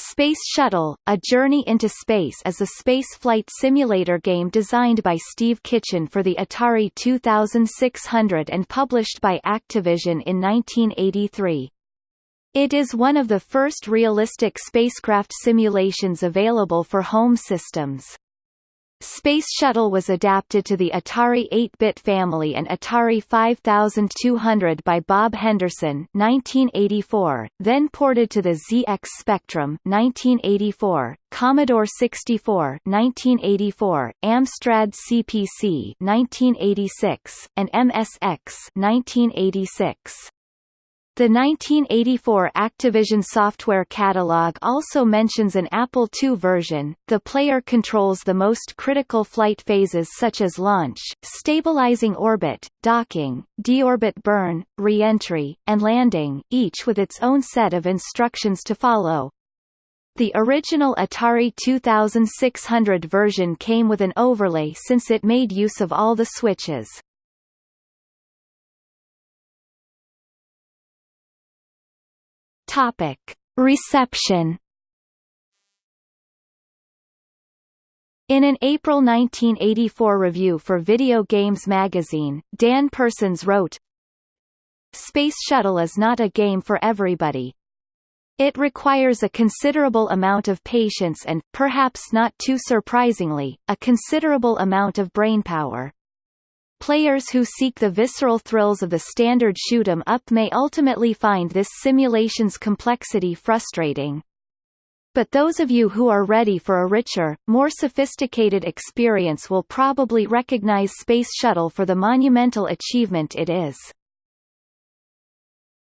Space Shuttle, A Journey into Space is a space flight simulator game designed by Steve Kitchen for the Atari 2600 and published by Activision in 1983. It is one of the first realistic spacecraft simulations available for home systems. Space Shuttle was adapted to the Atari 8-bit family and Atari 5200 by Bob Henderson 1984, then ported to the ZX Spectrum 1984, Commodore 64 1984, Amstrad CPC 1986, and MSX 1986. The 1984 Activision software catalog also mentions an Apple II version. The player controls the most critical flight phases such as launch, stabilizing orbit, docking, deorbit burn, re-entry, and landing, each with its own set of instructions to follow. The original Atari 2600 version came with an overlay since it made use of all the switches. Topic. Reception In an April 1984 review for Video Games magazine, Dan Persons wrote, Space Shuttle is not a game for everybody. It requires a considerable amount of patience and, perhaps not too surprisingly, a considerable amount of brainpower. Players who seek the visceral thrills of the standard shoot 'em up may ultimately find this simulation's complexity frustrating. But those of you who are ready for a richer, more sophisticated experience will probably recognize Space Shuttle for the monumental achievement it is.